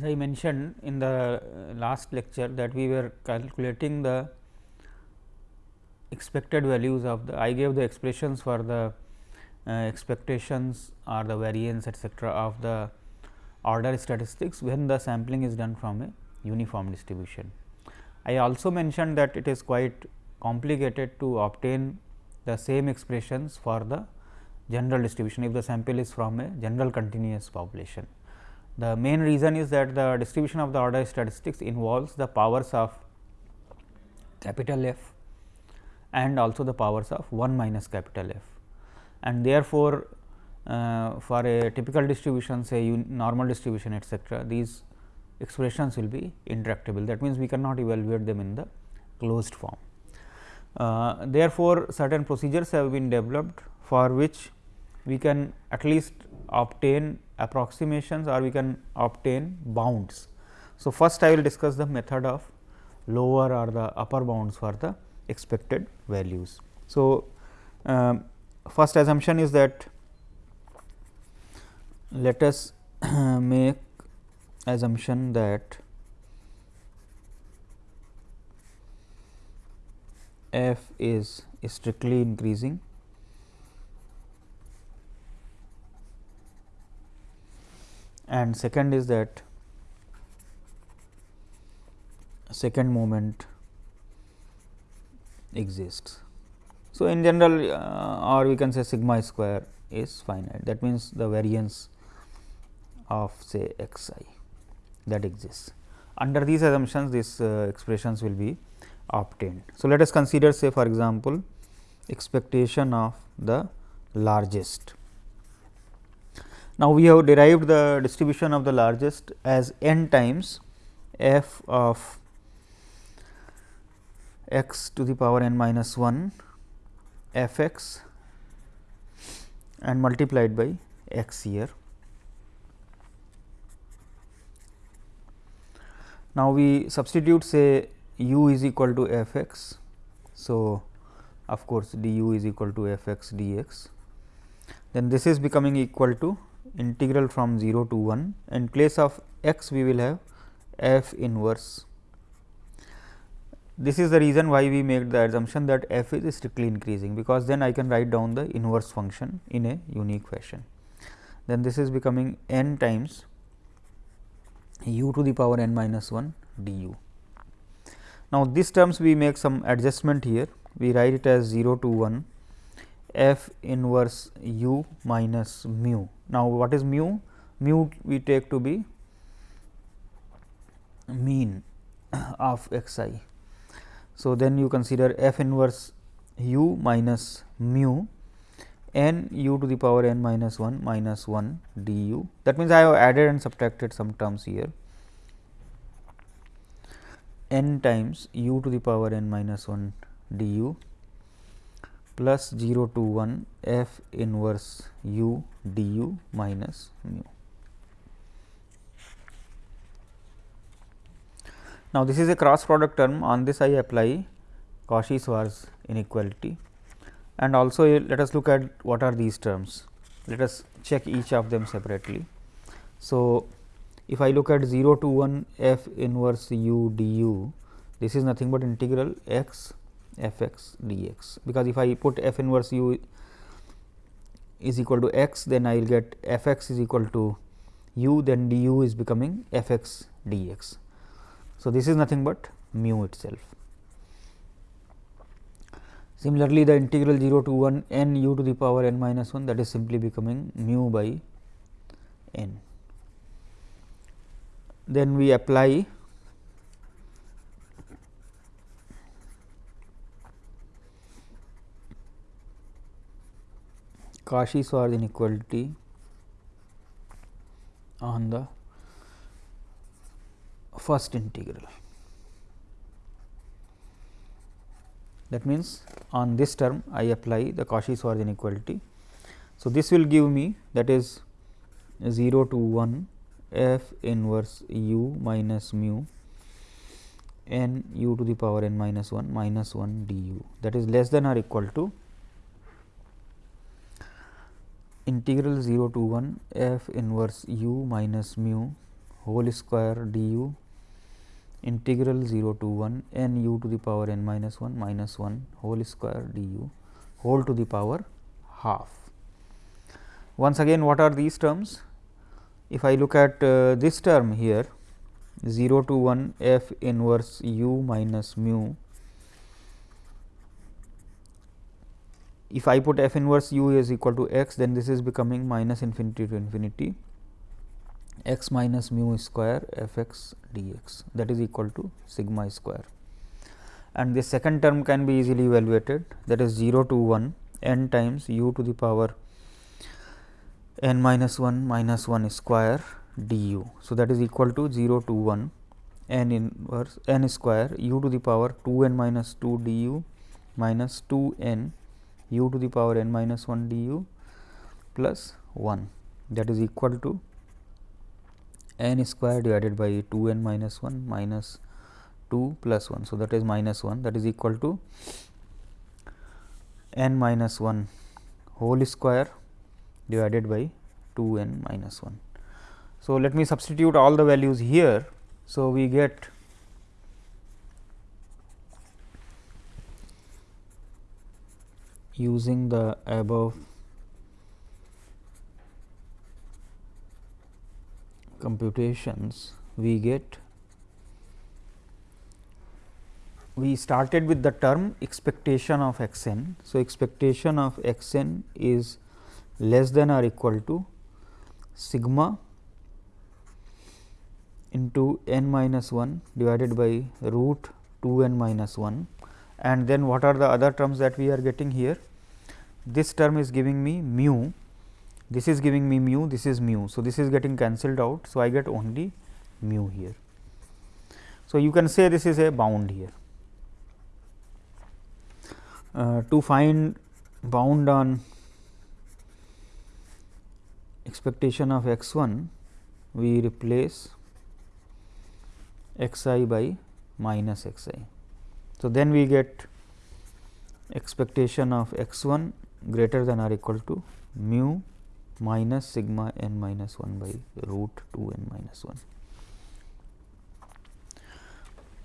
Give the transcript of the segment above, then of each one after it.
as I mentioned in the last lecture that we were calculating the expected values of the I gave the expressions for the uh, expectations or the variance etcetera of the order statistics when the sampling is done from a uniform distribution. I also mentioned that it is quite complicated to obtain the same expressions for the general distribution if the sample is from a general continuous population. The main reason is that the distribution of the order statistics involves the powers of capital F and also the powers of 1 minus capital F. And therefore, uh, for a typical distribution say normal distribution etcetera, these expressions will be intractable that means, we cannot evaluate them in the closed form. Uh, therefore, certain procedures have been developed for which we can at least obtain approximations or we can obtain bounds. So, first I will discuss the method of lower or the upper bounds for the expected values. So, um, first assumption is that let us make assumption that f is strictly increasing and second is that second moment exists. So, in general uh, or we can say sigma square is finite that means, the variance of say x i that exists. Under these assumptions these uh, expressions will be obtained. So, let us consider say for example, expectation of the largest. Now, we have derived the distribution of the largest as n times f of x to the power n minus 1 f x and multiplied by x here. Now, we substitute say u is equal to f x. So, of course, d u is equal to f x d x. Then this is becoming equal to integral from 0 to 1. In place of x we will have f inverse. This is the reason why we make the assumption that f is strictly increasing, because then I can write down the inverse function in a unique fashion. Then this is becoming n times u to the power n minus 1 d u. Now, these terms we make some adjustment here, we write it as 0 to 1 f inverse u minus mu. Now, what is mu? Mu we take to be mean of x i. So, then you consider f inverse u minus mu n u to the power n minus 1 minus 1 d u. That means, I have added and subtracted some terms here n times u to the power n minus 1 d u plus 0 to 1 f inverse u du minus mu. Now, this is a cross product term on this I apply Cauchy-Schwarz inequality and also eh, let us look at what are these terms. Let us check each of them separately. So, if I look at 0 to 1 f inverse u du, this is nothing but integral x f x dx, because if I put f inverse u is equal to x, then I will get f x is equal to u, then du is becoming f x dx. So, this is nothing but mu itself. Similarly, the integral 0 to 1 n u to the power n minus 1 that is simply becoming mu by n. Then we apply Cauchy-Schwarz inequality on the first integral. That means, on this term I apply the Cauchy-Schwarz inequality. So, this will give me that is 0 to 1 f inverse u minus mu n u to the power n minus 1 minus 1 d u that is less than or equal to integral 0 to 1 f inverse u minus mu whole square du integral 0 to 1 n u to the power n minus 1 minus 1 whole square du whole to the power half. Once again what are these terms? If I look at uh, this term here 0 to 1 f inverse u minus mu if I put f inverse u is equal to x then this is becoming minus infinity to infinity x minus mu square f x dx that is equal to sigma square and the second term can be easily evaluated that is 0 to 1 n times u to the power n minus 1 minus 1 square du. So, that is equal to 0 to 1 n inverse n square u to the power 2 n minus 2 du minus 2 n u to the power n minus 1 du plus 1 that is equal to n square divided by 2 n minus 1 minus 2 plus 1. So, that is minus 1 that is equal to n minus 1 whole square divided by 2 n minus 1. So, let me substitute all the values here. So, we get using the above computations we get we started with the term expectation of x n. So, expectation of x n is less than or equal to sigma into n minus 1 divided by root 2 n minus 1 and then what are the other terms that we are getting here. This term is giving me mu, this is giving me mu, this is mu. So, this is getting cancelled out. So, I get only mu here. So, you can say this is a bound here. Uh, to find bound on expectation of x 1, we replace x i by minus x i. So, then we get expectation of x 1 greater than or equal to mu minus sigma n minus 1 by root 2 n minus 1.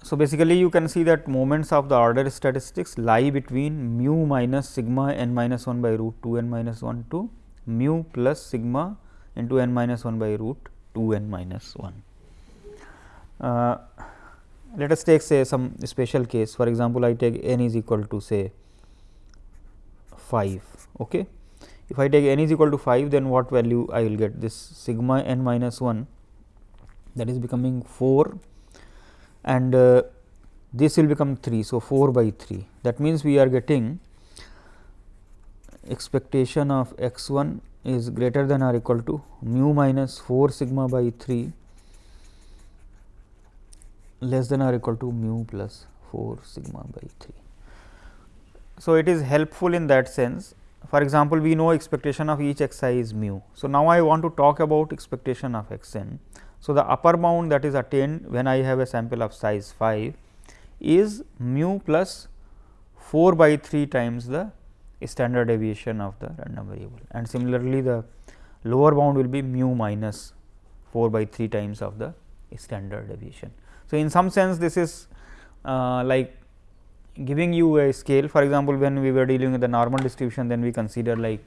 So, basically you can see that moments of the order statistics lie between mu minus sigma n minus 1 by root 2 n minus 1 to mu plus sigma into n minus 1 by root 2 n minus 1. Uh, let us take say some special case for example, I take n is equal to say 5. Okay. If I take n is equal to 5 then what value I will get this sigma n minus 1 that is becoming 4 and uh, this will become 3. So, 4 by 3 that means, we are getting expectation of x 1 is greater than or equal to mu minus 4 sigma by 3 less than or equal to mu plus 4 sigma by 3. So, it is helpful in that sense. For example, we know expectation of each x i is mu. So, now I want to talk about expectation of x n. So, the upper bound that is attained when I have a sample of size 5 is mu plus 4 by 3 times the standard deviation of the random variable and similarly, the lower bound will be mu minus 4 by 3 times of the standard deviation. So, in some sense this is uh, like giving you a scale for example, when we were dealing with the normal distribution then we consider like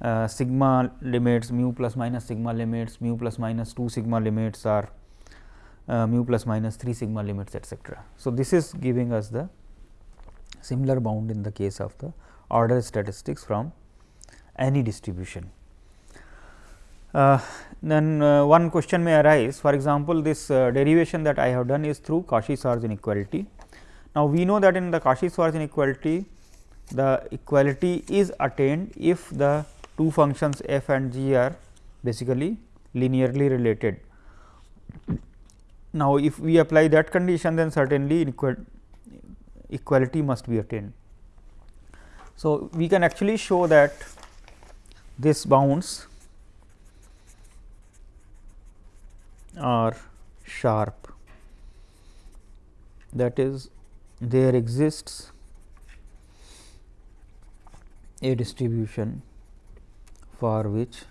uh, sigma limits mu plus minus sigma limits mu plus minus 2 sigma limits or uh, mu plus minus 3 sigma limits etcetera. So, this is giving us the similar bound in the case of the order statistics from any distribution. Uh, then uh, one question may arise for example, this uh, derivation that I have done is through Cauchy-Schwarz inequality. Now, we know that in the Cauchy-Schwarz inequality the equality is attained if the two functions f and g are basically linearly related. Now, if we apply that condition then certainly equality must be attained. So, we can actually show that this bounds are sharp that is there exists a distribution for which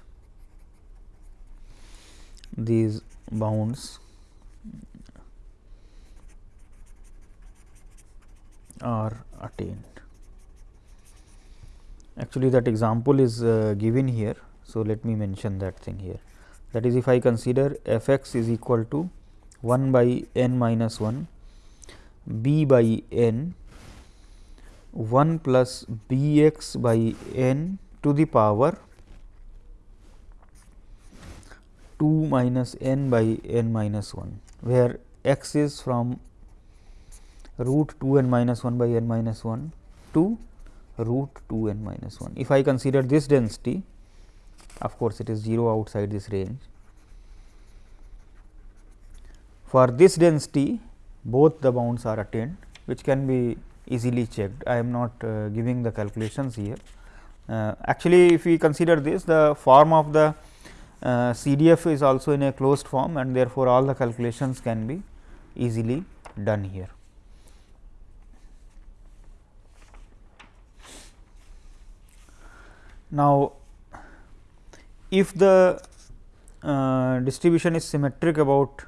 these bounds are attained. Actually, that example is uh, given here. So, let me mention that thing here. That is, if I consider f x is equal to 1 by n minus 1, b by n 1 plus b x by n to the power 2 minus n by n minus 1, where x is from root 2 n minus 1 by n minus 1 to root 2 n minus 1. If I consider this density, of course, it is 0 outside this range. For this density, both the bounds are attained, which can be easily checked. I am not uh, giving the calculations here. Uh, actually, if we consider this, the form of the uh, CDF is also in a closed form and therefore, all the calculations can be easily done here. Now, if the uh, distribution is symmetric about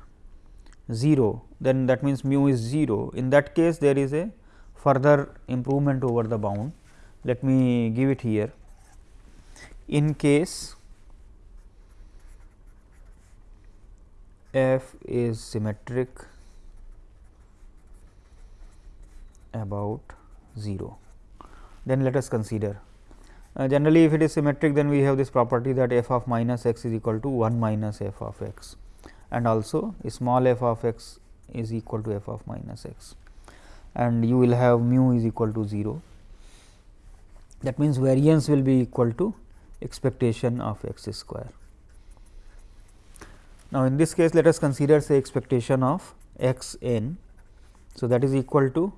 0, then that means mu is 0. In that case, there is a further improvement over the bound. Let me give it here. In case f is symmetric about 0, then let us consider uh, generally, if it is symmetric, then we have this property that f of minus x is equal to 1 minus f of x and also small f of x is equal to f of minus x and you will have mu is equal to 0. That means, variance will be equal to expectation of x square. Now, in this case let us consider say expectation of x n. So, that is equal to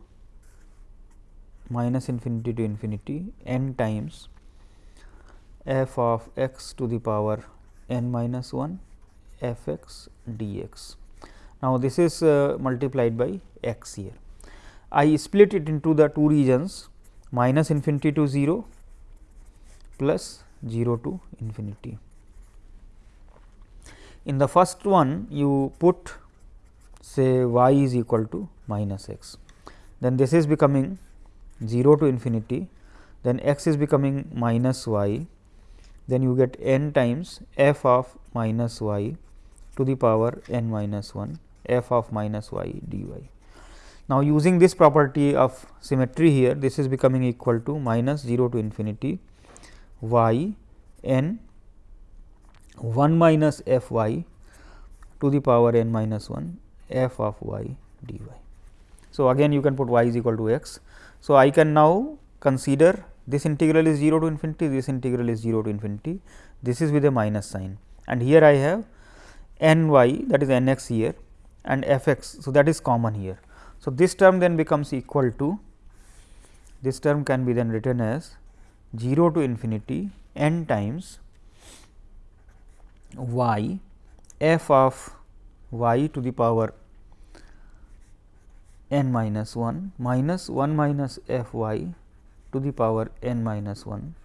minus infinity to infinity n times f of x to the power n minus 1 f x d x. Now, this is uh, multiplied by x here. I split it into the two regions minus infinity to 0 plus 0 to infinity. In the first one you put say y is equal to minus x, then this is becoming 0 to infinity, then x is becoming minus y then you get n times f of minus y to the power n minus 1 f of minus y dy. Now, using this property of symmetry here this is becoming equal to minus 0 to infinity y n 1 minus f y to the power n minus 1 f of y dy. So, again you can put y is equal to x. So, I can now consider this integral is 0 to infinity, this integral is 0 to infinity, this is with a minus sign and here I have n y that is n x here and f x. So, that is common here. So, this term then becomes equal to this term can be then written as 0 to infinity n times y f of y to the power n minus 1 minus 1 minus f y to the power n minus 1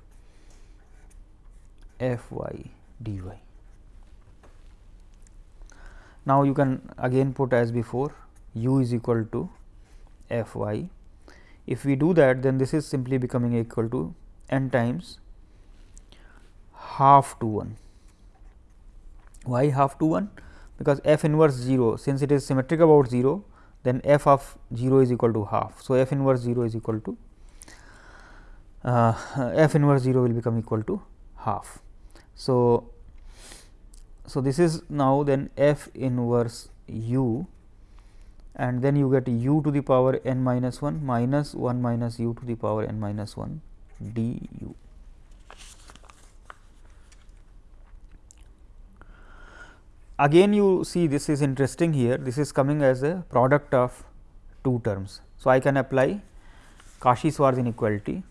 f y d y. Now, you can again put as before u is equal to f y. If we do that then this is simply becoming equal to n times half to 1. Why half to 1? Because f inverse 0 since it is symmetric about 0 then f of 0 is equal to half. So, f inverse 0 is equal to uh, f inverse 0 will become equal to half. So, so this is now then f inverse u and then you get u to the power n minus 1 minus 1 minus u to the power n minus 1 d u. Again you see this is interesting here, this is coming as a product of two terms. So, I can apply Cauchy-Schwarz inequality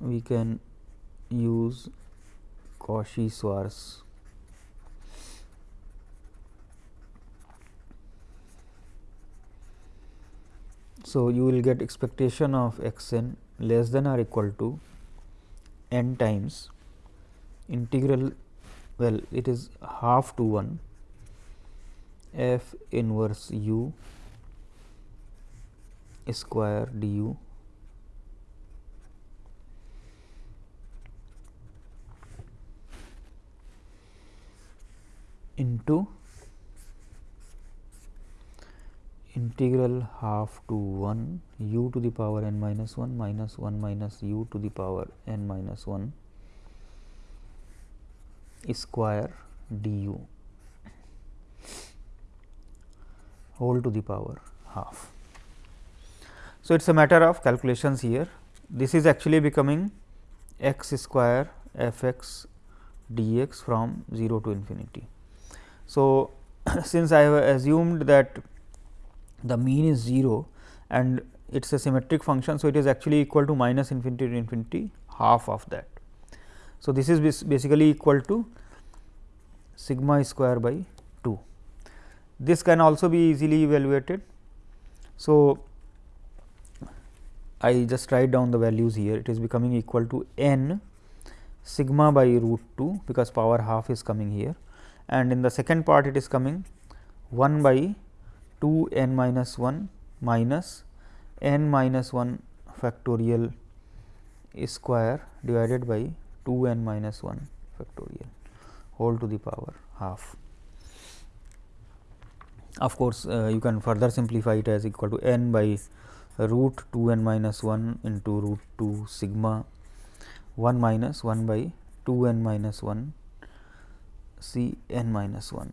we can use Cauchy-Schwarz So, you will get expectation of x n less than or equal to n times integral well it is half to 1 f inverse u square du into integral half to 1 u to the power n minus 1 minus 1 minus u to the power n minus 1 square du whole to the power half. So, it is a matter of calculations here. This is actually becoming x square f x dx from 0 to infinity. So, since I have assumed that the mean is 0 and it is a symmetric function. So, it is actually equal to minus infinity to infinity half of that. So, this is basically equal to sigma square by 2. This can also be easily evaluated. So, I just write down the values here it is becoming equal to n sigma by root 2 because power half is coming here and in the second part it is coming 1 by 2 n minus 1 minus n minus 1 factorial square divided by 2 n minus 1 factorial whole to the power half. Of course, uh, you can further simplify it as equal to n by root 2 n minus 1 into root 2 sigma 1 minus 1 by 2 n minus 1 c n minus 1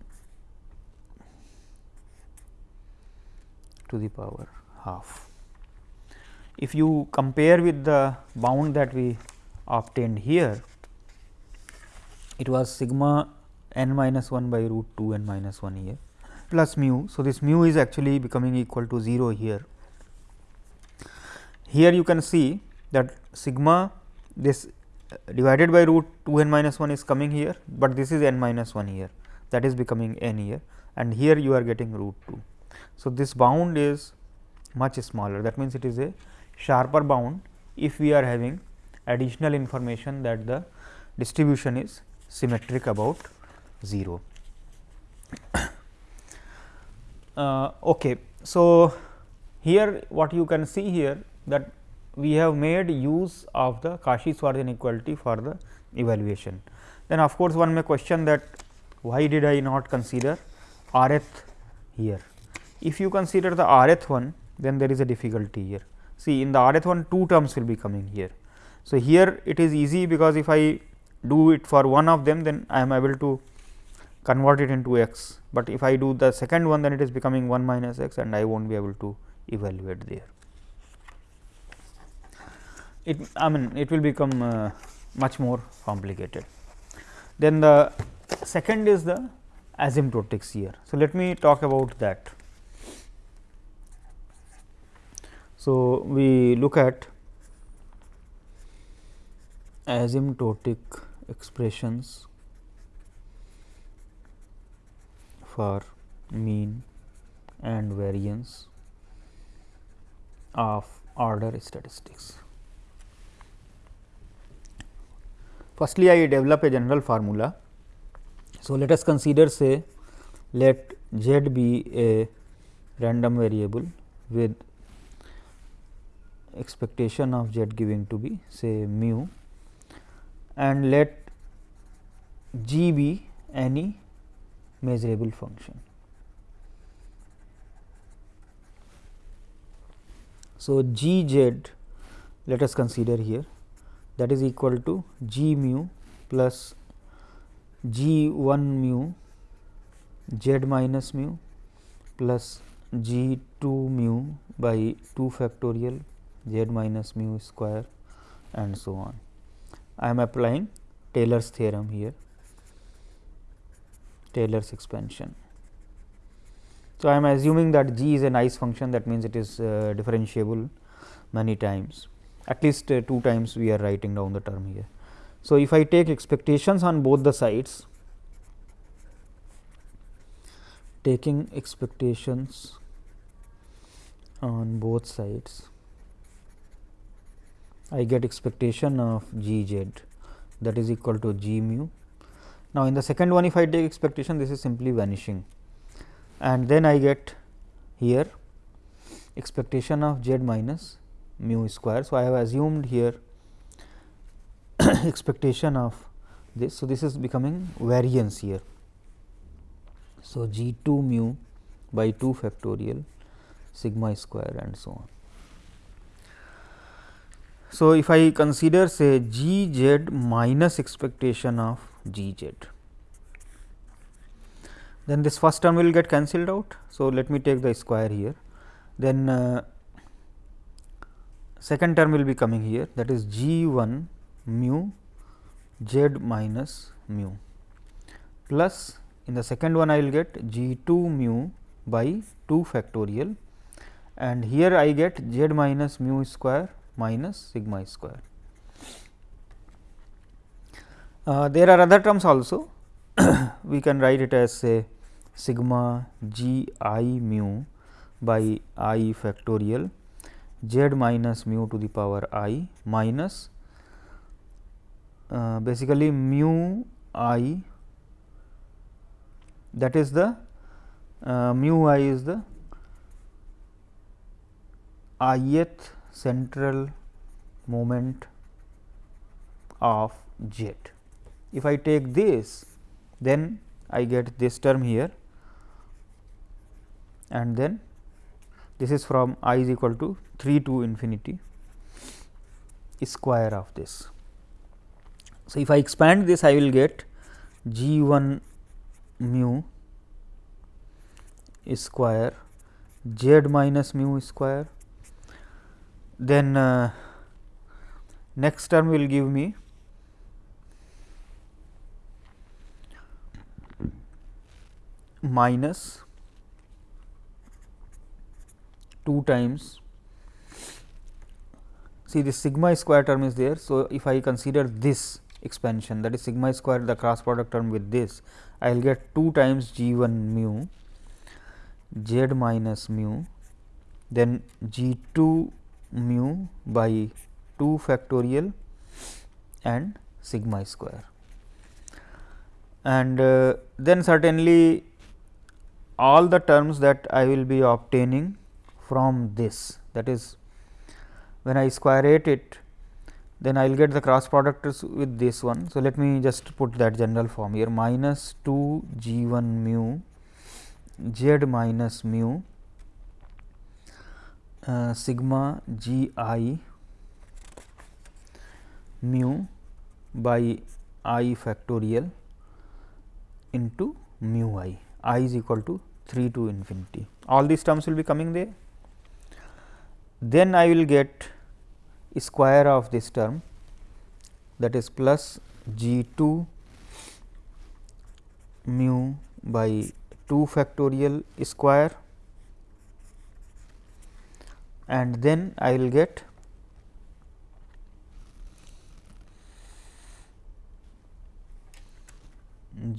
to the power half. If you compare with the bound that we obtained here, it was sigma n minus 1 by root 2 n minus 1 here plus mu. So, this mu is actually becoming equal to 0 here here you can see that sigma this divided by root 2 n minus 1 is coming here, but this is n minus 1 here that is becoming n here and here you are getting root 2. So, this bound is much smaller that means, it is a sharper bound if we are having additional information that the distribution is symmetric about 0. uh, okay. So, here what you can see here that we have made use of the Cauchy-Schwarz inequality for the evaluation. Then of course, one may question that why did I not consider rth here. If you consider the rth one, then there is a difficulty here. See in the rth one two terms will be coming here. So, here it is easy because if I do it for one of them, then I am able to convert it into x, but if I do the second one then it is becoming 1 minus x and I will not be able to evaluate there it I mean it will become uh, much more complicated. Then the second is the asymptotic here. So, let me talk about that. So, we look at asymptotic expressions for mean and variance of order statistics. Firstly, I develop a general formula. So, let us consider say let z be a random variable with expectation of z giving to be say mu and let g be any measurable function. So, g z let us consider here that is equal to g mu plus g 1 mu z minus mu plus g 2 mu by 2 factorial z minus mu square and so on. I am applying Taylor's theorem here, Taylor's expansion. So, I am assuming that g is a nice function that means, it is uh, differentiable many times at least uh, two times we are writing down the term here. So, if I take expectations on both the sides, taking expectations on both sides, I get expectation of g z that is equal to g mu. Now, in the second one if I take expectation this is simply vanishing and then I get here expectation of z minus mu square. So, I have assumed here expectation of this. So, this is becoming variance here. So, g 2 mu by 2 factorial sigma square and so on. So, if I consider say g z minus expectation of g z, then this first term will get cancelled out. So, let me take the square here, then uh, second term will be coming here that is g 1 mu z minus mu. Plus in the second one I will get g 2 mu by 2 factorial and here I get z minus mu square minus sigma square. Uh, there are other terms also. We can write it as say sigma g i mu by i factorial z minus mu to the power i minus uh, basically mu i that is the uh, mu i is the ith central moment of jet. If I take this then I get this term here and then this is from i is equal to 3 to infinity square of this. So, if I expand this I will get g 1 mu square z minus mu square then uh, next term will give me minus 2 times see this sigma square term is there. So, if I consider this expansion that is sigma square the cross product term with this I will get 2 times g 1 mu z minus mu then g 2 mu by 2 factorial and sigma square. And uh, then certainly all the terms that I will be obtaining from this that is when I square it then I will get the cross product with this one. So, let me just put that general form here minus 2 g 1 mu z minus mu uh, sigma g i mu by i factorial into mu i, i is equal to 3 to infinity. All these terms will be coming there. Then I will get square of this term that is plus g 2 mu by 2 factorial square and then I will get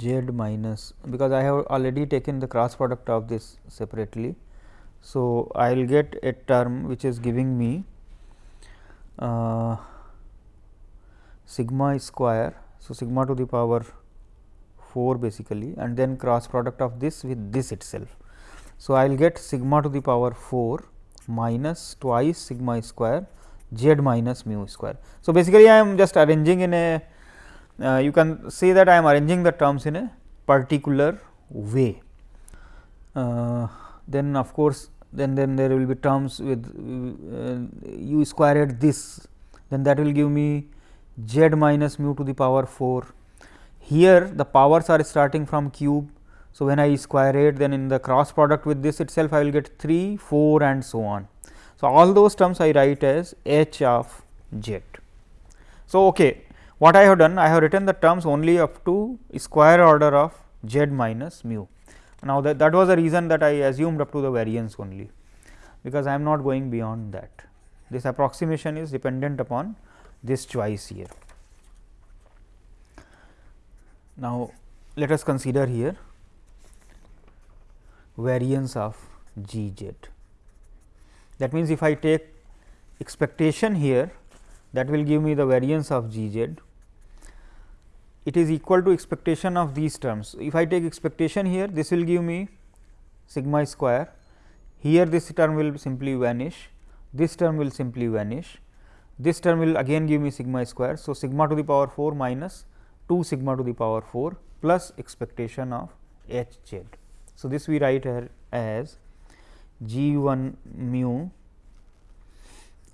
z minus because I have already taken the cross product of this separately. So, I will get a term which is giving me uh, sigma square. So, sigma to the power 4 basically and then cross product of this with this itself. So, I will get sigma to the power 4 minus twice sigma square z minus mu square. So, basically I am just arranging in a uh, you can say that I am arranging the terms in a particular way. Uh, then of course, then then there will be terms with uh, u squared this then that will give me z minus mu to the power 4. Here the powers are starting from cube. So, when I square it then in the cross product with this itself I will get 3, 4 and so on. So, all those terms I write as h of z. So, okay, what I have done I have written the terms only up to square order of z minus mu. Now, that, that was the reason that I assumed up to the variance only, because I am not going beyond that. This approximation is dependent upon this choice here. Now, let us consider here variance of g z. That means, if I take expectation here that will give me the variance of g z it is equal to expectation of these terms. If I take expectation here, this will give me sigma square, here this term will simply vanish, this term will simply vanish, this term will again give me sigma square. So, sigma to the power 4 minus 2 sigma to the power 4 plus expectation of h z. So, this we write here as g 1 mu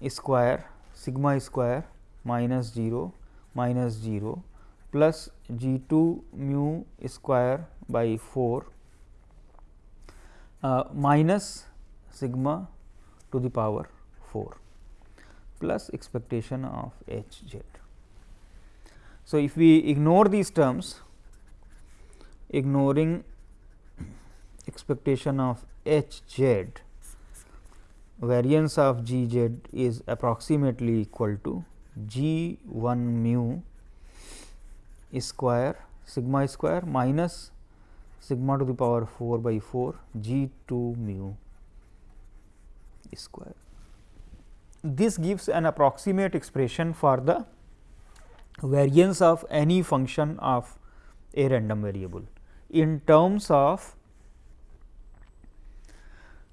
square sigma square minus 0 minus 0 plus g 2 mu square by 4 uh, minus sigma to the power 4 plus expectation of h z. So, if we ignore these terms ignoring expectation of h z variance of g z is approximately equal to g 1 mu square sigma square minus sigma to the power 4 by 4 g 2 mu square. This gives an approximate expression for the variance of any function of a random variable in terms of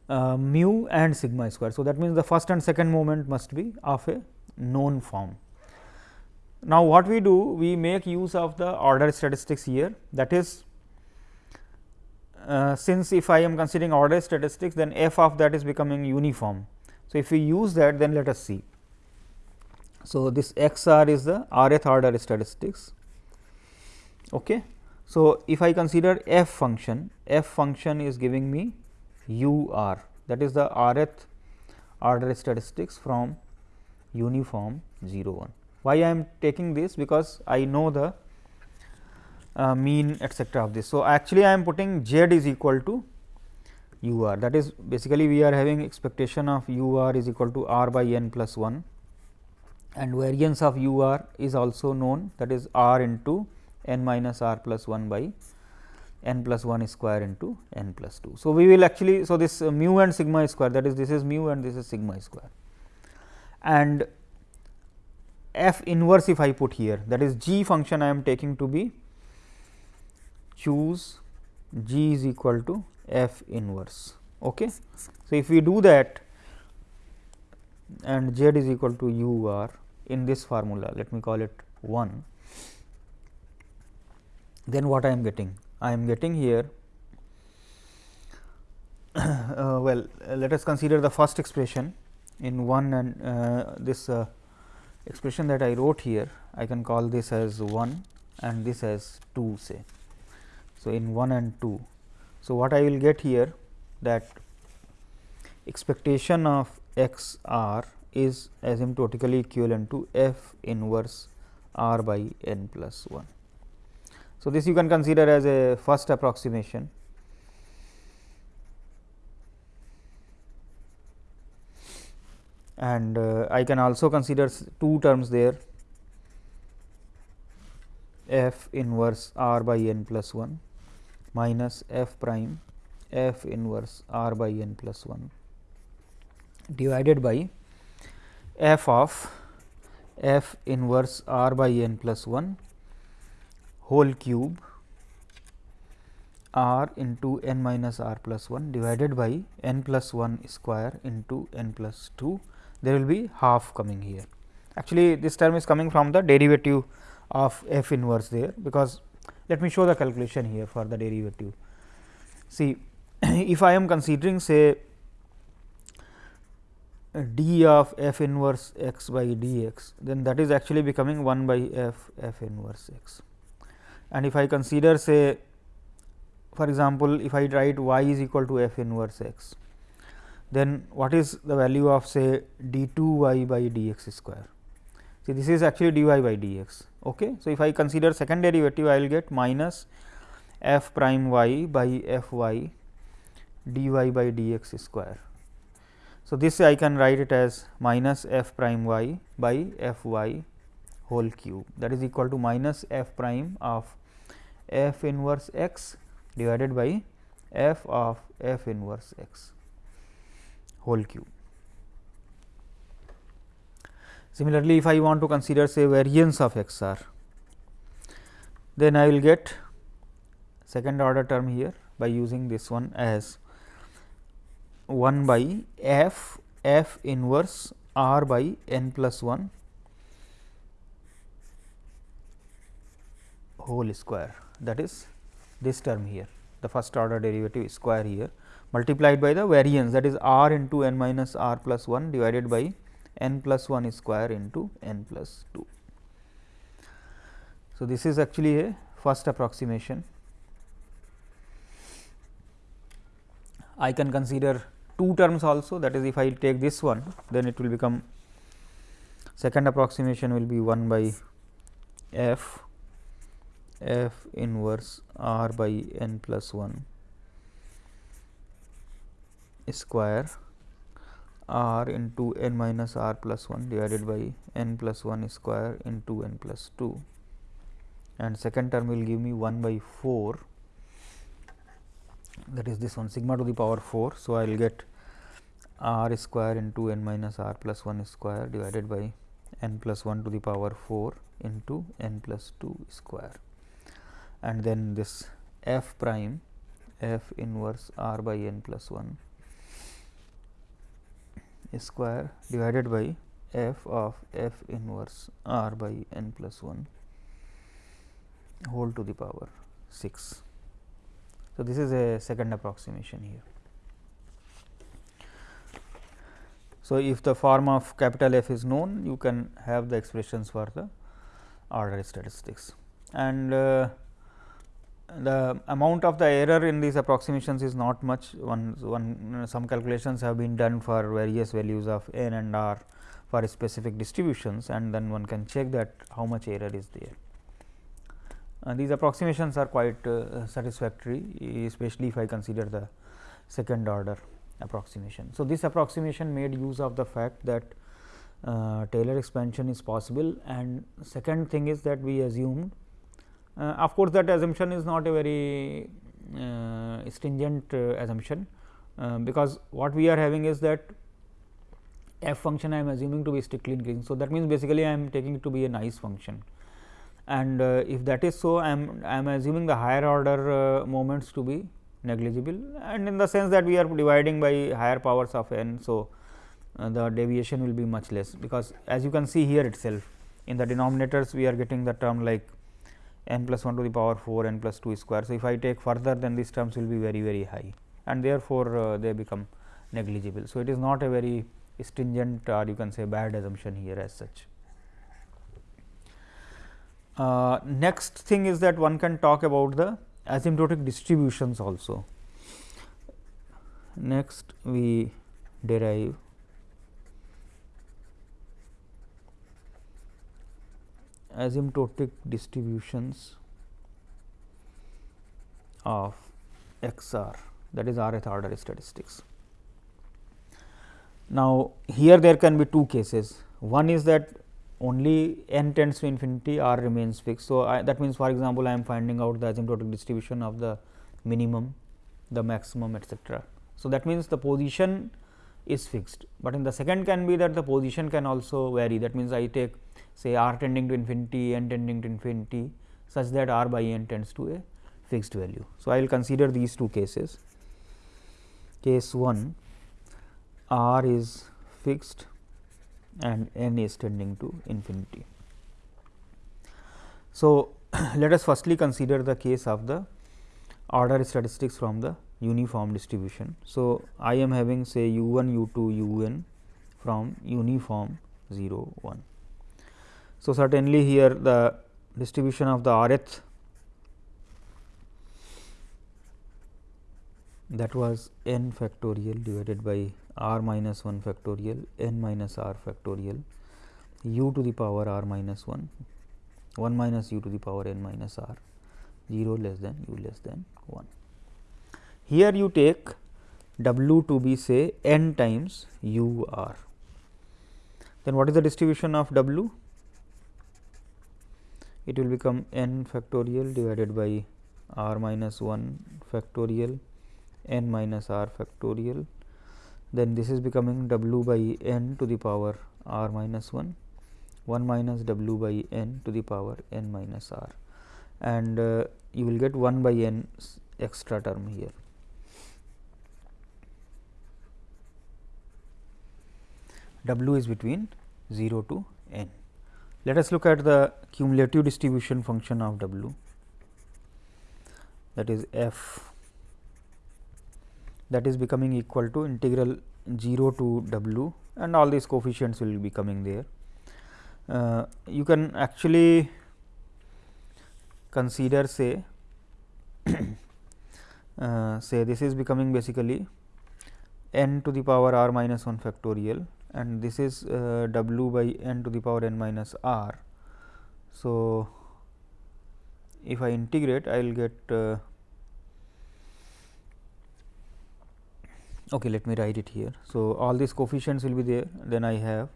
uh, mu and sigma square. So, that means, the first and second moment must be of a known form. Now, what we do? We make use of the order statistics here that is uh, since if I am considering order statistics then f of that is becoming uniform. So, if we use that then let us see. So, this x r is the rth order statistics. Okay. So, if I consider f function, f function is giving me u r that is the rth order statistics from uniform 0 1. Why I am taking this? Because I know the uh, mean etcetera of this. So, actually I am putting z is equal to u r that is basically we are having expectation of u r is equal to r by n plus 1 and variance of u r is also known that is r into n minus r plus 1 by n plus 1 square into n plus 2. So, we will actually so this uh, mu and sigma square that is this is mu and this is sigma square and f inverse if I put here that is g function I am taking to be choose g is equal to f inverse. Okay. So, if we do that and z is equal to u r in this formula let me call it 1 then what I am getting? I am getting here uh, well uh, let us consider the first expression in 1 and uh, this uh, expression that I wrote here I can call this as 1 and this as 2 say. So, in 1 and 2. So, what I will get here that expectation of x r is asymptotically equivalent to f inverse r by n plus 1. So, this you can consider as a first approximation and uh, I can also consider two terms there. F inverse r by n plus 1 minus f prime f inverse r by n plus 1 divided by f of f inverse r by n plus 1 whole cube r into n minus r plus 1 divided by n plus 1 square into n plus 2 there will be half coming here. Actually, this term is coming from the derivative of f inverse there, because let me show the calculation here for the derivative. See, if I am considering say d of f inverse x by dx, then that is actually becoming 1 by f f inverse x. And if I consider say for example, if I write y is equal to f inverse x, then what is the value of say d 2 y by d x square. See this is actually d y by d x. Okay. So, if I consider second derivative I will get minus f prime y by f y d y by d x square. So, this I can write it as minus f prime y by f y whole cube that is equal to minus f prime of f inverse x divided by f of f inverse x whole cube. Similarly, if I want to consider say variance of x r, then I will get second order term here by using this one as 1 by f f inverse r by n plus 1 whole square that is this term here the first order derivative square here multiplied by the variance that is r into n minus r plus 1 divided by n plus 1 square into n plus 2. So, this is actually a first approximation. I can consider two terms also that is if I take this one then it will become second approximation will be 1 by f f inverse r by n plus 1 square r into n minus r plus 1 divided by n plus 1 square into n plus 2 and second term will give me 1 by 4 that is this one sigma to the power 4. So, I will get r square into n minus r plus 1 square divided by n plus 1 to the power 4 into n plus 2 square. And then this f prime f inverse r by n plus 1 square divided by f of f inverse r by n plus 1 whole to the power 6. So, this is a second approximation here. So, if the form of capital F is known you can have the expressions for the order statistics and uh, the amount of the error in these approximations is not much one, one some calculations have been done for various values of n and r for specific distributions and then one can check that how much error is there. Uh, these approximations are quite uh, satisfactory especially if I consider the second order approximation. So, this approximation made use of the fact that uh, Taylor expansion is possible and second thing is that we assumed of course, that assumption is not a very uh, stringent uh, assumption, because what we are having is that f function I am assuming to be strictly increasing. So, that means basically I am taking it to be a nice function and uh, if that is so I am I am assuming the higher order uh, moments to be negligible and in the sense that we are dividing by higher powers of n. So, uh, the deviation will be much less because as you can see here itself in the denominators we are getting the term like n plus 1 to the power 4 n plus 2 square. So, if I take further then these terms will be very very high and therefore, uh, they become negligible. So, it is not a very stringent or you can say bad assumption here as such. Uh, next thing is that one can talk about the asymptotic distributions also. Next we derive asymptotic distributions of x r that is rth order statistics. Now, here there can be two cases one is that only n tends to infinity r remains fixed. So, I, that means for example, I am finding out the asymptotic distribution of the minimum, the maximum etcetera. So, that means the position is fixed, but in the second can be that the position can also vary that means I take say r tending to infinity n tending to infinity such that r by n tends to a fixed value. So, I will consider these two cases. Case 1 r is fixed and n is tending to infinity. So, let us firstly consider the case of the order statistics from the uniform distribution. So, I am having say u 1 u 2 u n from uniform 0 1. So, certainly here the distribution of the rth that was n factorial divided by r minus 1 factorial n minus r factorial u to the power r minus 1 1 minus u to the power n minus r 0 less than u less than 1. Here you take w to be say n times u r. Then what is the distribution of w? it will become n factorial divided by r minus 1 factorial n minus r factorial then this is becoming w by n to the power r minus 1 1 minus w by n to the power n minus r and uh, you will get 1 by n extra term here. W is between 0 to n. Let us look at the cumulative distribution function of W that is f that is becoming equal to integral 0 to w and all these coefficients will be coming there. Uh, you can actually consider say uh, say this is becoming basically n to the power r minus 1 factorial and this is uh, w by n to the power n minus r. So, if I integrate I will get uh, okay let me write it here. So, all these coefficients will be there then I have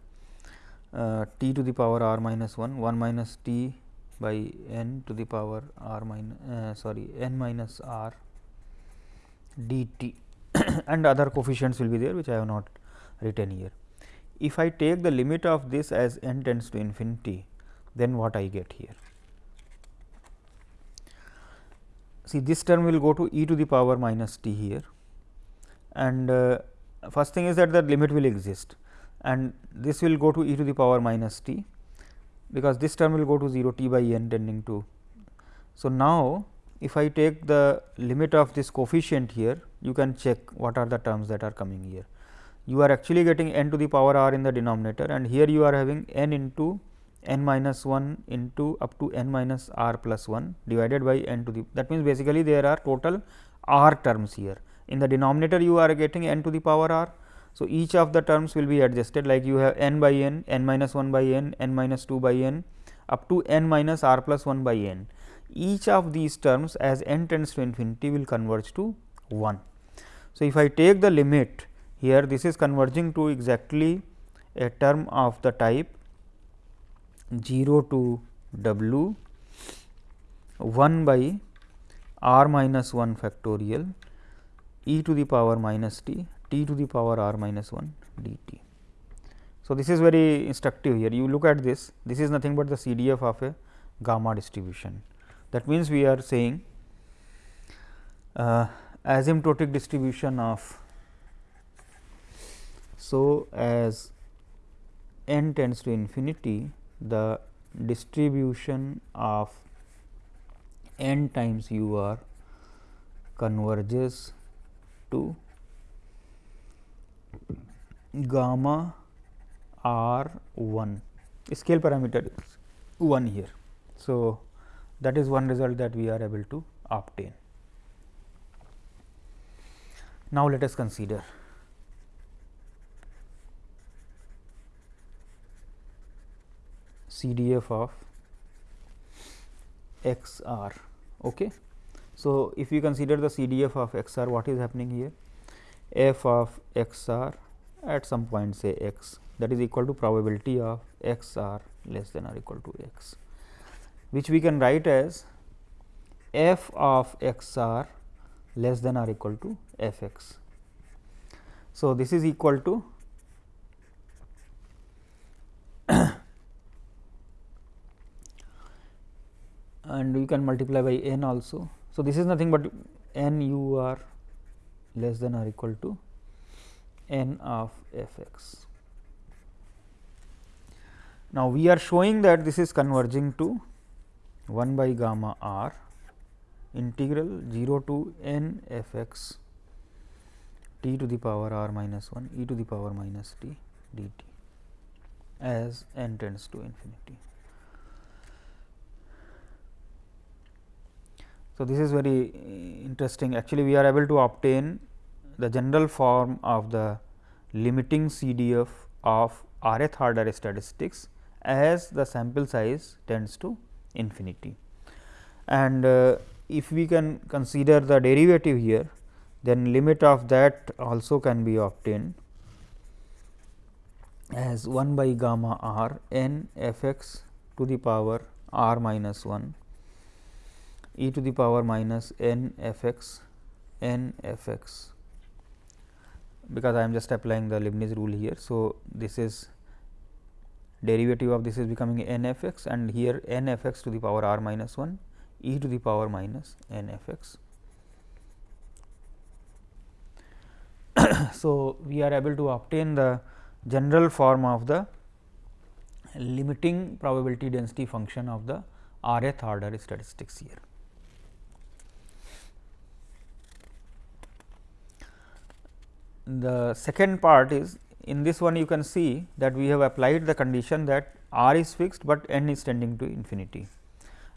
uh, t to the power r minus 1 1 minus t by n to the power r minus uh, sorry n minus r dt and other coefficients will be there which I have not written here. If I take the limit of this as n tends to infinity then what I get here. See this term will go to e to the power minus t here and uh, first thing is that the limit will exist and this will go to e to the power minus t because this term will go to 0 t by n tending to. So, now if I take the limit of this coefficient here you can check what are the terms that are coming here. You are actually getting n to the power r in the denominator and here you are having n into n minus 1 into up to n minus r plus 1 divided by n to the that means basically there are total r terms here in the denominator you are getting n to the power r. So, each of the terms will be adjusted like you have n by n, n minus 1 by n, n minus 2 by n up to n minus r plus 1 by n. Each of these terms as n tends to infinity will converge to 1. So, if I take the limit here this is converging to exactly a term of the type 0 to w 1 by r minus 1 factorial e to the power minus t t to the power r minus 1 dt. So, this is very instructive here you look at this this is nothing but the CDF of a gamma distribution. That means, we are saying uh, asymptotic distribution of so as n tends to infinity the distribution of n times u r converges to gamma r 1 scale parameter is 1 here. So, that is one result that we are able to obtain. Now, let us consider CDF of x r. Okay. So, if we consider the CDF of x r what is happening here f of x r at some point say x that is equal to probability of x r less than or equal to x which we can write as f of x r less than or equal to f x. So, this is equal to and you can multiply by n also so, this is nothing but n u r less than or equal to n of f x. Now, we are showing that this is converging to 1 by gamma r integral 0 to n f x t to the power r minus 1 e to the power minus t dt as n tends to infinity. So, this is very uh, interesting actually we are able to obtain the general form of the limiting CDF of rth order statistics as the sample size tends to infinity. And uh, if we can consider the derivative here then limit of that also can be obtained as 1 by gamma r n f x to the power r minus 1 e to the power minus n f x n f x because I am just applying the Leibniz rule here. So, this is derivative of this is becoming n f x and here n f x to the power r minus 1 e to the power minus n f x. so, we are able to obtain the general form of the limiting probability density function of the rth order statistics here. The second part is in this one you can see that we have applied the condition that r is fixed, but n is tending to infinity.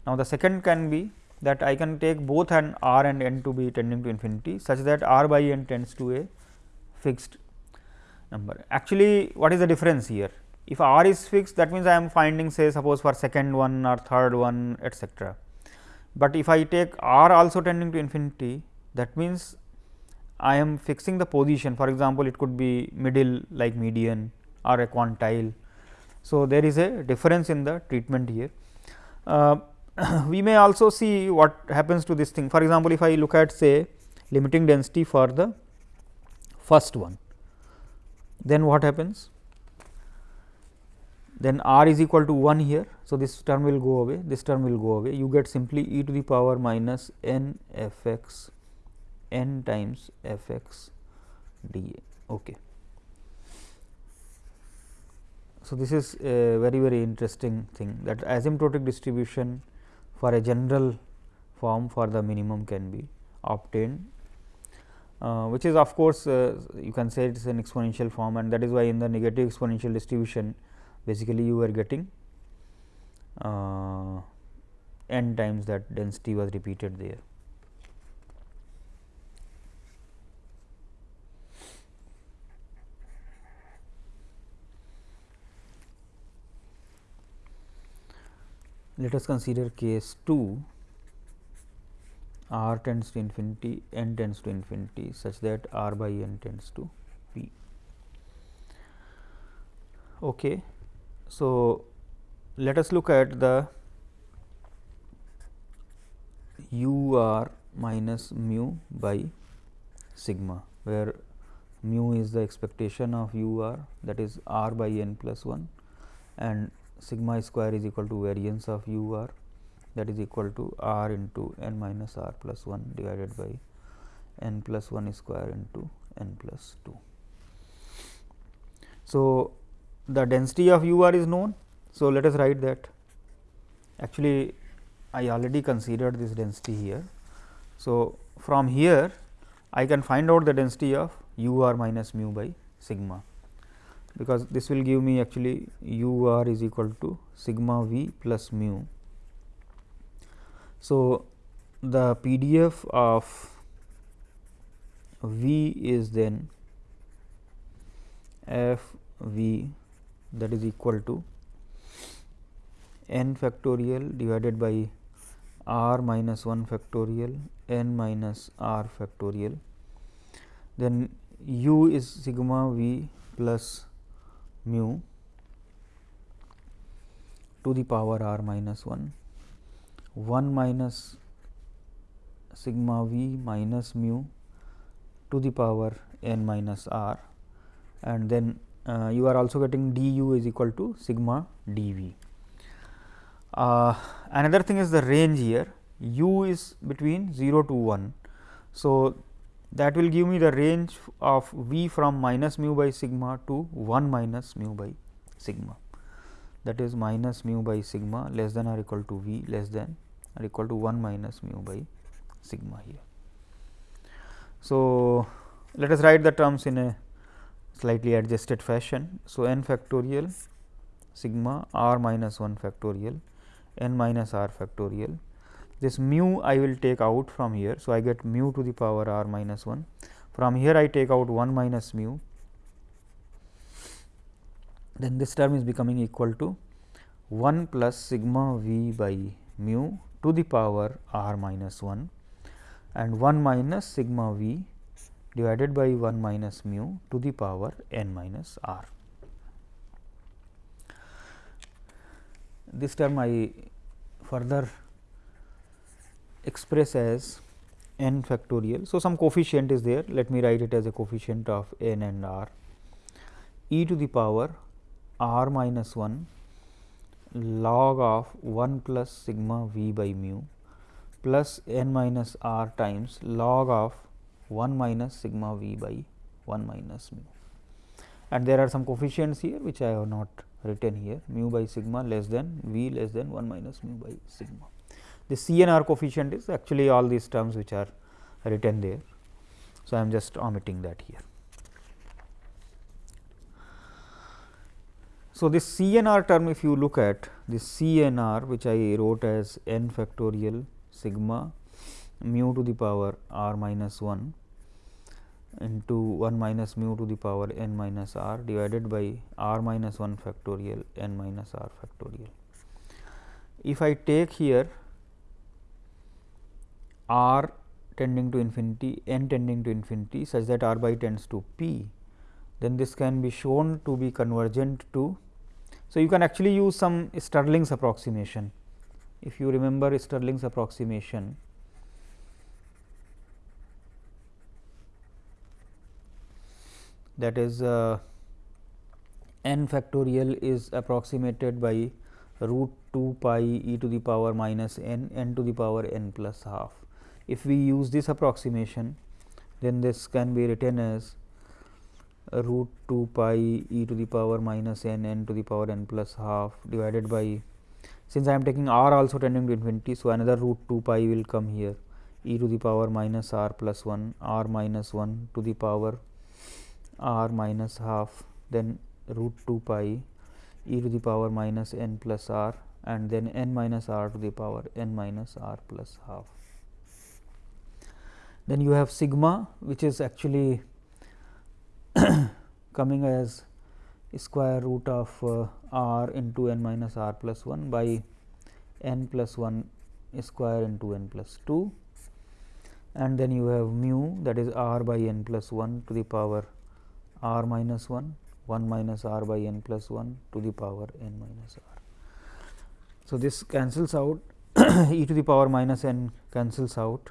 Now, the second can be that I can take both an r and n to be tending to infinity such that r by n tends to a fixed number. Actually, what is the difference here? If r is fixed that means, I am finding say suppose for second one or third one etcetera. But if I take r also tending to infinity that means, I am fixing the position for example, it could be middle like median or a quantile. So, there is a difference in the treatment here. Uh, we may also see what happens to this thing for example, if I look at say limiting density for the first one, then what happens? then r is equal to 1 here. So, this term will go away, this term will go away, you get simply e to the power minus n f x n times f x d a. Okay. So, this is a very very interesting thing that asymptotic distribution for a general form for the minimum can be obtained, uh, which is of course, uh, you can say it is an exponential form and that is why in the negative exponential distribution basically you are getting uh, n times that density was repeated there. Let us consider case 2 r tends to infinity n tends to infinity such that r by n tends to p. Okay. So, let us look at the u r minus mu by sigma, where mu is the expectation of u r that is r by n plus 1 and sigma square is equal to variance of u r that is equal to r into n minus r plus 1 divided by n plus 1 square into n plus 2. So, the density of u r is known. So, let us write that actually I already considered this density here. So, from here I can find out the density of u r minus mu by sigma, because this will give me actually u r is equal to sigma v plus mu. So, the PDF of v is then f v that is equal to n factorial divided by r minus 1 factorial n minus r factorial. Then u is sigma v plus mu to the power r minus 1, 1 minus sigma v minus mu to the power n minus r and then uh, you are also getting du is equal to sigma dv. Uh, another thing is the range here u is between 0 to 1. So, that will give me the range of v from minus mu by sigma to 1 minus mu by sigma that is minus mu by sigma less than or equal to v less than or equal to 1 minus mu by sigma here. So, let us write the terms in a slightly adjusted fashion. So, n factorial sigma r minus 1 factorial n minus r factorial. This mu I will take out from here. So, I get mu to the power r minus 1. From here I take out 1 minus mu, then this term is becoming equal to 1 plus sigma v by mu to the power r minus 1 and 1 minus sigma v divided by 1 minus mu to the power n minus r. This term I further express as n factorial. So, some coefficient is there let me write it as a coefficient of n and r e to the power r minus 1 log of 1 plus sigma v by mu plus n minus r times log of 1 minus sigma v by 1 minus mu. And there are some coefficients here which I have not written here mu by sigma less than v less than 1 minus mu by sigma. The CNR coefficient is actually all these terms which are written there. So, I am just omitting that here. So, this C n r term if you look at this C n r which I wrote as n factorial sigma mu to the power r minus 1 into 1 minus mu to the power n minus r divided by r minus 1 factorial n minus r factorial. If I take here r tending to infinity n tending to infinity such that r by tends to p, then this can be shown to be convergent to so, you can actually use some Stirling's approximation. If you remember Stirling's approximation, that is uh, n factorial is approximated by root 2 pi e to the power minus n n to the power n plus half. If we use this approximation, then this can be written as root 2 pi e to the power minus n n to the power n plus half divided by since I am taking r also tending to infinity. So, another root 2 pi will come here e to the power minus r plus 1 r minus 1 to the power r minus half then root 2 pi e to the power minus n plus r and then n minus r to the power n minus r plus half. Then you have sigma which is actually coming as square root of uh, r into n minus r plus 1 by n plus 1 square into n plus 2 and then you have mu that is r by n plus 1 to the power r minus 1 1 minus r by n plus 1 to the power n minus r. So, this cancels out e to the power minus n cancels out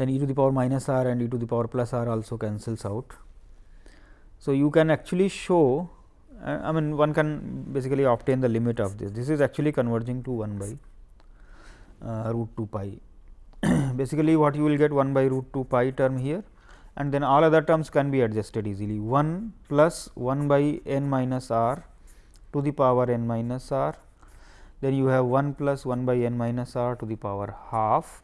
then e to the power minus r and e to the power plus r also cancels out. So, you can actually show uh, I mean one can basically obtain the limit of this. This is actually converging to 1 by uh, root 2 pi. basically what you will get 1 by root 2 pi term here and then all other terms can be adjusted easily 1 plus 1 by n minus r to the power n minus r then you have 1 plus 1 by n minus r to the power half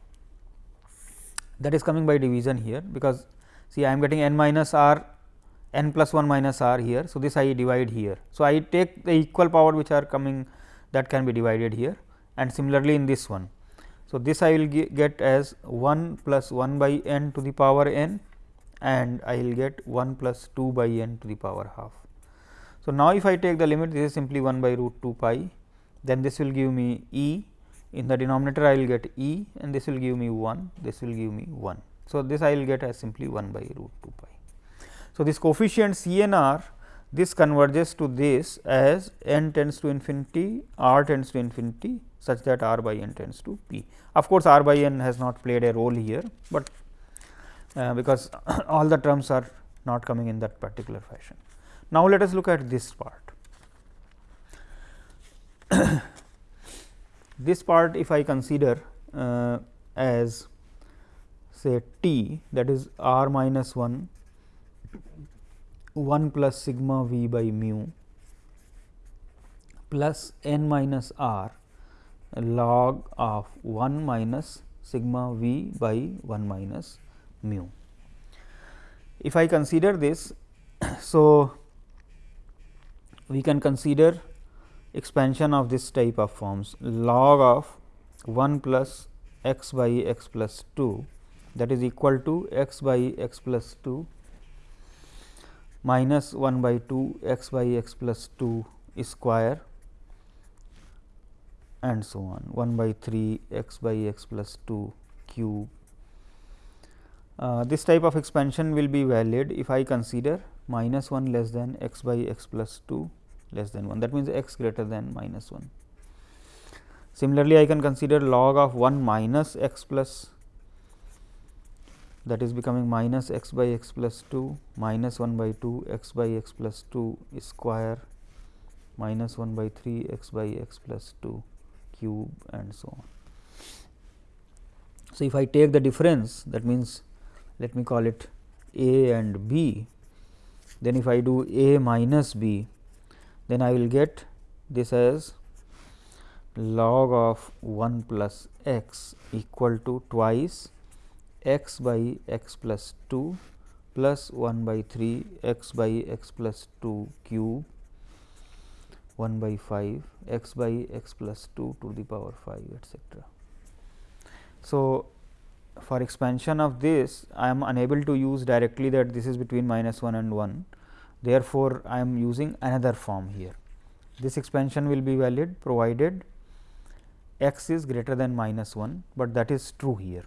that is coming by division here because see I am getting n minus r n plus 1 minus r here. So, this I divide here. So, I take the equal power which are coming that can be divided here and similarly in this one. So, this I will get as 1 plus 1 by n to the power n and I will get 1 plus 2 by n to the power half. So, now if I take the limit this is simply 1 by root 2 pi then this will give me e in the denominator I will get e and this will give me 1 this will give me 1. So, this I will get as simply 1 by root 2 pi. So, this coefficient C n r this converges to this as n tends to infinity r tends to infinity such that r by n tends to p. Of course, r by n has not played a role here, but uh, because all the terms are not coming in that particular fashion. Now, let us look at this part. this part if I consider uh, as say t that is r minus 1 1 plus sigma v by mu plus n minus r log of 1 minus sigma v by 1 minus mu. If I consider this, so we can consider expansion of this type of forms log of 1 plus x by x plus 2 that is equal to x by x plus 2 minus 1 by 2 x by x plus 2 square and so on 1 by 3 x by x plus 2 cube. Uh, this type of expansion will be valid if I consider minus 1 less than x by x plus 2 less than 1 that means, x greater than minus 1. Similarly, I can consider log of 1 minus x plus that is becoming minus x by x plus 2 minus 1 by 2 x by x plus 2 square minus 1 by 3 x by x plus 2 cube and so on. So, if I take the difference that means, let me call it a and b, then if I do a minus b, then I will get this as log of 1 plus x equal to twice x by x plus 2 plus 1 by 3 x by x plus 2 cube 1 by 5 x by x plus 2 to the power 5 etcetera. So, for expansion of this I am unable to use directly that this is between minus 1 and 1. Therefore, I am using another form here. This expansion will be valid provided x is greater than minus 1, but that is true here.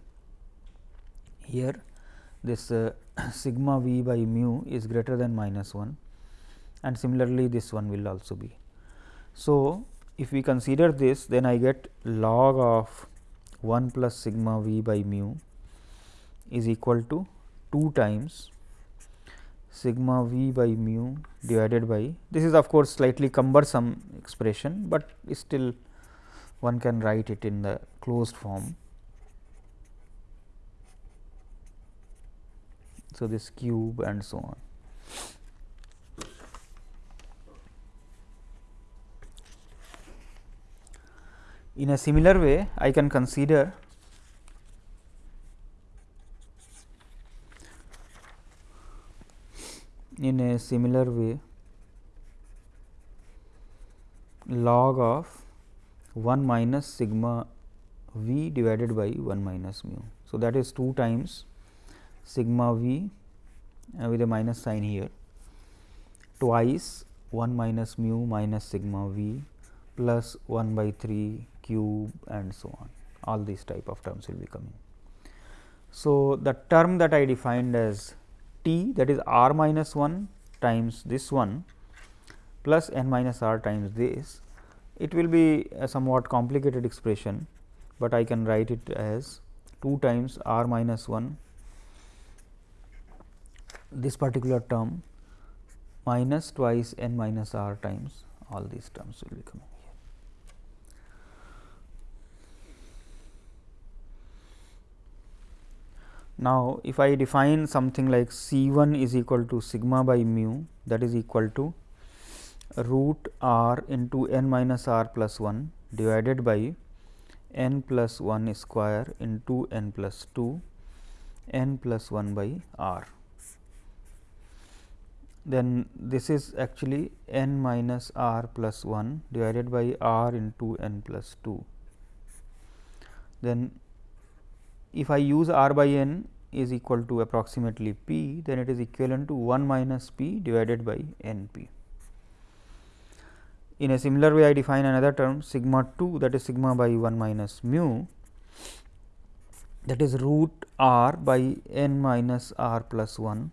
Here this uh, sigma v by mu is greater than minus 1 and similarly, this one will also be. So, if we consider this then I get log of 1 plus sigma v by mu is equal to 2 times sigma v by mu divided by this is of course, slightly cumbersome expression, but still one can write it in the closed form. So, this cube and so on. In a similar way, I can consider in a similar way log of 1 minus sigma v divided by 1 minus mu. So, that is 2 times sigma v uh, with a minus sign here twice 1 minus mu minus sigma v plus 1 by 3 cube and so on all these type of terms will be coming. So, the term that I defined as t that is r minus 1 times this one plus n minus r times this it will be a somewhat complicated expression, but I can write it as 2 times r minus 1 this particular term minus twice n minus r times all these terms will be coming here. Now, if I define something like C 1 is equal to sigma by mu that is equal to root r into n minus r plus 1 divided by n plus 1 square into n plus 2 n plus 1 by r. Then this is actually n minus r plus 1 divided by r into n plus 2. Then if I use r by n is equal to approximately p, then it is equivalent to 1 minus p divided by n p. In a similar way, I define another term sigma 2 that is sigma by 1 minus mu that is root r by n minus r plus 1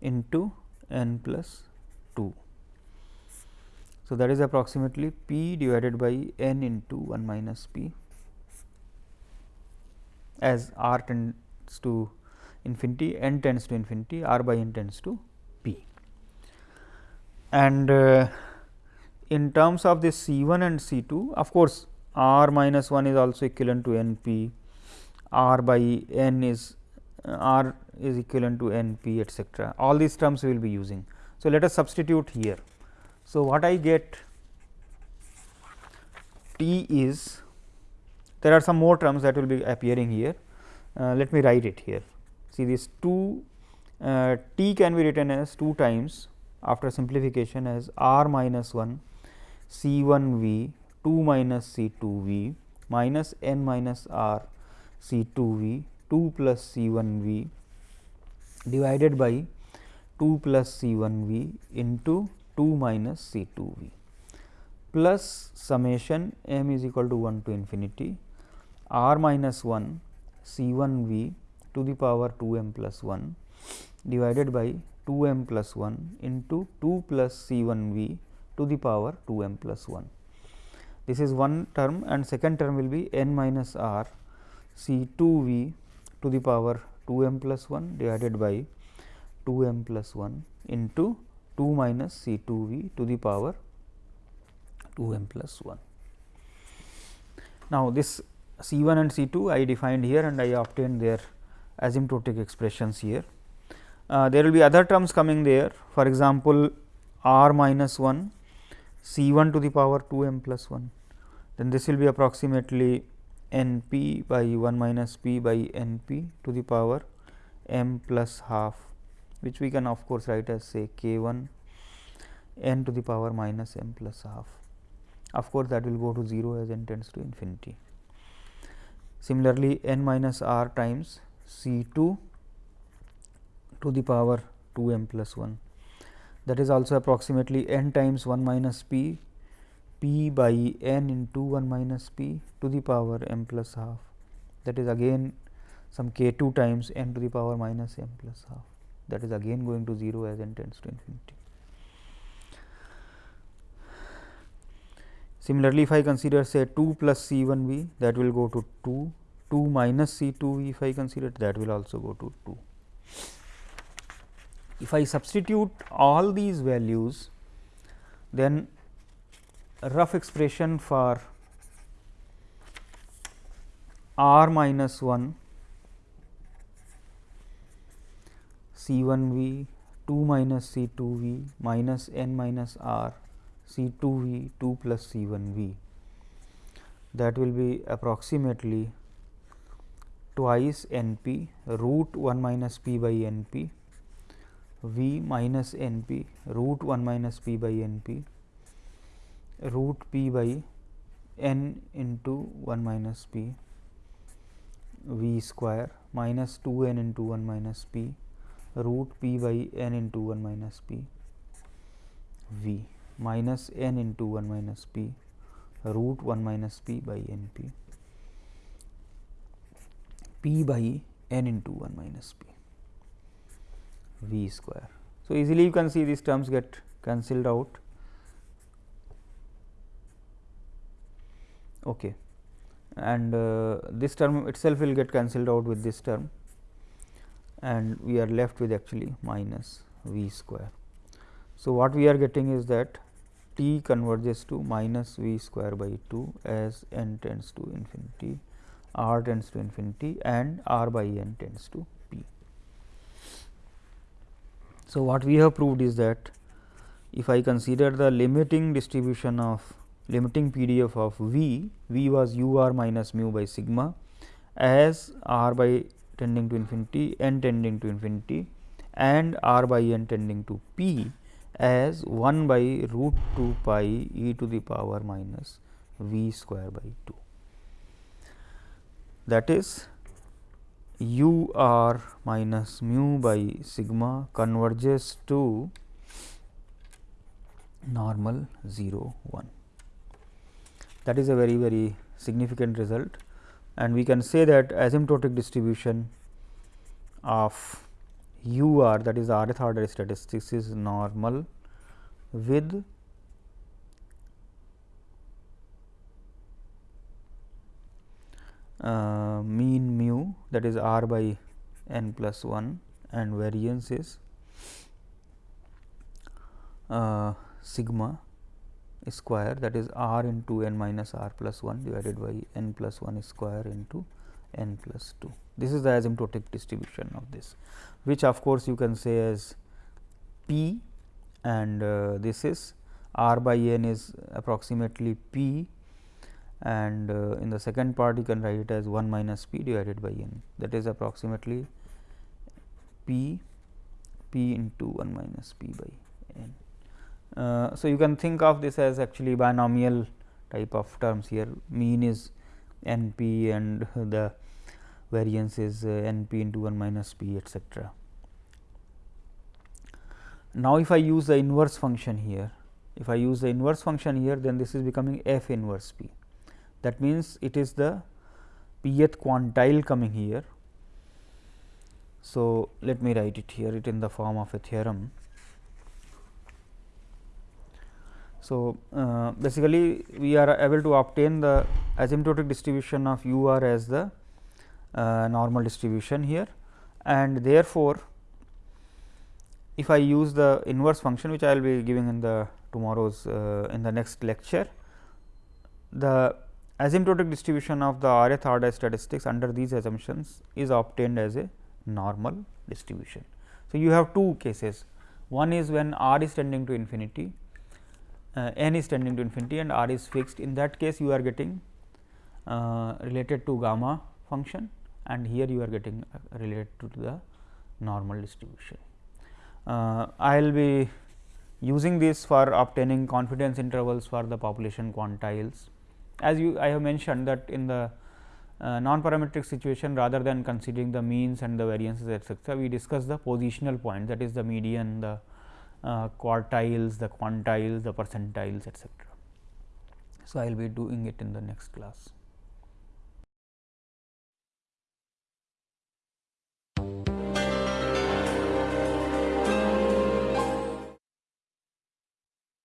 into n plus 2. So, that is approximately p divided by n into 1 minus p as r tends to infinity n tends to infinity r by n tends to p. And uh, in terms of this C 1 and C 2 of course, r minus 1 is also equivalent to n p, r by n is uh, r is equivalent to n p etcetera all these terms we will be using. So, let us substitute here. So, what I get t is there are some more terms that will be appearing here. Uh, let me write it here. See this 2 uh, t can be written as 2 times after simplification as r minus 1 C 1 V 2 minus C 2 V minus n minus r C 2 V 2 plus C 1 V divided by 2 plus C 1 V into 2 minus C 2 V plus summation m is equal to 1 to infinity r minus 1 C 1 V to the power 2 m plus 1 divided by 2 m plus 1 into 2 plus C 1 V to the power 2 m plus 1. This is one term and second term will be n minus r C 2 v to the power 2 m plus 1 divided by 2 m plus 1 into 2 minus C 2 v to the power 2 m plus 1. Now, this C 1 and C 2 I defined here and I obtained their asymptotic expressions here. Uh, there will be other terms coming there for example, r minus 1 C 1 to the power 2 m plus 1 then this will be approximately n p by 1 minus p by n p to the power m plus half which we can of course write as say k 1 n to the power minus m plus half. Of course, that will go to 0 as n tends to infinity. Similarly, n minus r times C 2 to the power 2 m plus 1 that is also approximately n times 1 minus p p by n into 1 minus p to the power m plus half. That is again some k 2 times n to the power minus m plus half. That is again going to 0 as n tends to infinity. Similarly, if I consider say 2 plus C 1 v that will go to 2, 2 minus C 2 v if I consider that will also go to 2. If I substitute all these values then a rough expression for r minus 1 C 1 v 2 minus C 2 v minus n minus r C 2 v 2 plus C 1 v that will be approximately twice n p root 1 minus p by n p v minus n p root 1 minus p by n p root p by n into 1 minus p v square minus 2 n into 1 minus p root p by n into 1 minus p v minus n into 1 minus p root 1 minus p by n p p by n into 1 minus p v square. So, easily you can see these terms get cancelled out. Okay. And uh, this term itself will get cancelled out with this term and we are left with actually minus v square. So, what we are getting is that t converges to minus v square by 2 as n tends to infinity, r tends to infinity and r by n tends to p. So, what we have proved is that if I consider the limiting distribution of limiting PDF of v, v was u r minus mu by sigma as r by tending to infinity, n tending to infinity and r by n tending to p as 1 by root 2 pi e to the power minus v square by 2. That is u r minus mu by sigma converges to normal 0 1. That is a very very significant result and we can say that asymptotic distribution of u r that is rth order statistics is normal with uh, mean mu that is r by n plus 1 and variance is uh, sigma square that is r into n minus r plus 1 divided by n plus 1 square into n plus 2. This is the asymptotic distribution of this which of course, you can say as p and uh, this is r by n is approximately p and uh, in the second part you can write it as 1 minus p divided by n that is approximately p p into 1 minus p by n. Uh, so, you can think of this as actually binomial type of terms here mean is n p and the variance is uh, n p into 1 minus p etcetera. Now, if I use the inverse function here, if I use the inverse function here, then this is becoming f inverse p. That means, it is the pth quantile coming here. So, let me write it here, it in the form of a theorem. So, uh, basically we are able to obtain the asymptotic distribution of u r as the uh, normal distribution here and therefore, if I use the inverse function which I will be giving in the tomorrow's uh, in the next lecture, the asymptotic distribution of the rth order statistics under these assumptions is obtained as a normal distribution. So, you have two cases one is when r is tending to infinity uh, n is tending to infinity and r is fixed in that case you are getting uh, related to gamma function and here you are getting uh, related to the normal distribution. Uh, I will be using this for obtaining confidence intervals for the population quantiles. As you I have mentioned that in the uh, non-parametric situation rather than considering the means and the variances etcetera, we discuss the positional point that is the median, the uh, quartiles, the quantiles, the percentiles etcetera. So, I will be doing it in the next class.